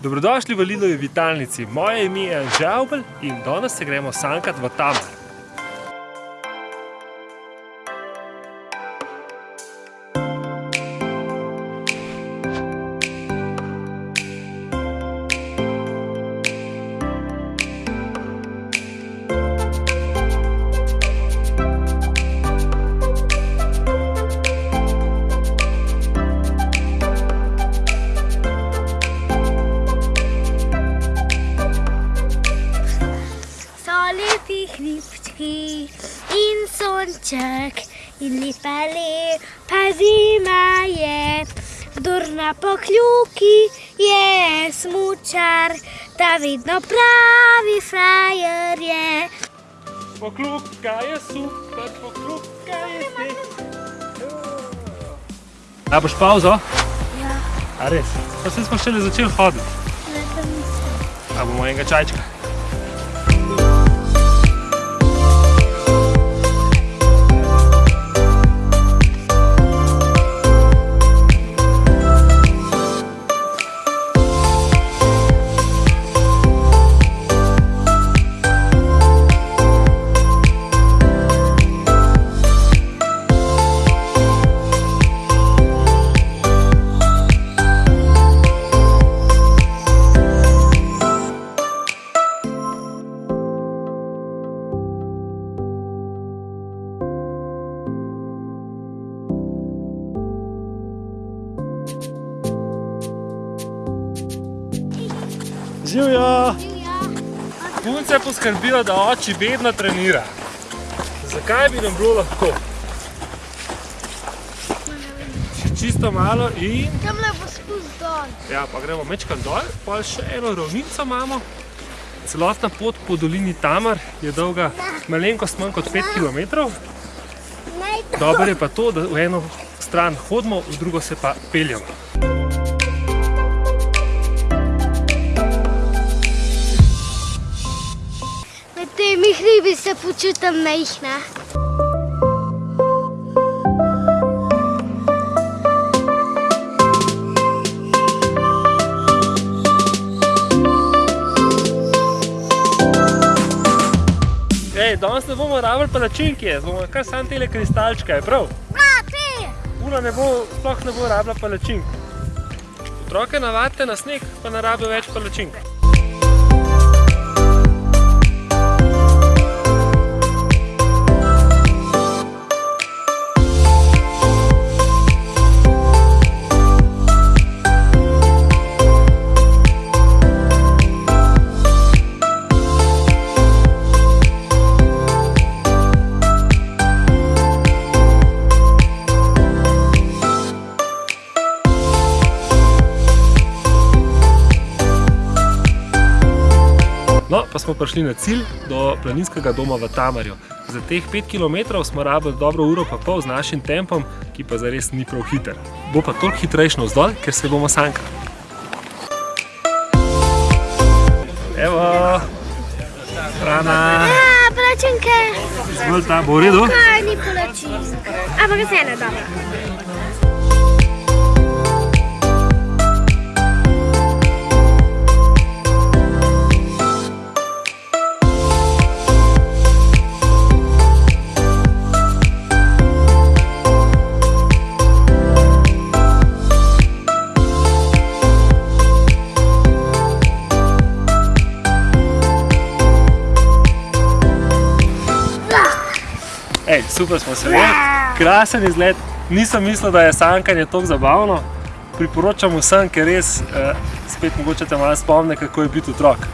Dobrodošli v Lidovi vitalnici. Moje ime je Anže Avbel in danes se gremo sankat v Tamar. Hribčki in sonček in lepa lepa zima je. Kdor na pokljuki je smučar, ta vedno pravi frajer je. Pokljuka je super, pokljuka je te. A boš pauzo? Ja, A res? Pa se smo šele začeli hoditi. ne to mislim. A bomo enega čajčka? Živjo! Punce poskrbijo, da oči vedno trenira. Zakaj bi nam bilo lahko? Še čisto malo in... tam le bo spust dol. Ja, pa gremo mečkam dol, pa še eno ravnico imamo. Celotna pot po dolini Tamar je dolga malenkost manj kot 5 km. Dobro je pa to, da v eno stran hodimo, v drugo se pa peljemo. Temi hribi se počutim majhna. Ej, danes ne bomo rabili palačinke, bomo kar sam tele kristalčke, je prav? Brate! Ura ne bo, sploh ne bo rabila palačink. Otroke navadite na sneg, pa ne rabijo več palačink. Smo prišli na cilj do planinskega doma v Tamarju. Za teh 5 km smo rabili dobro uro pa pol z našim tempom, ki pa zares ni prav hiter. Bo pa toliko hitrejšno vzdolj, ker se bomo sankali. Evo, hrana, Ja, plačinke. zgolj ta, bo v redu? Kaj ni plačink? Ampak vseeno dobro. Super smo se vrnili, krasen izlet. Nisem mislil, da je sankanje tako zabavno. Priporočam vsem, ker res eh, spet mogoče te malo spomne, kako je biti otrok.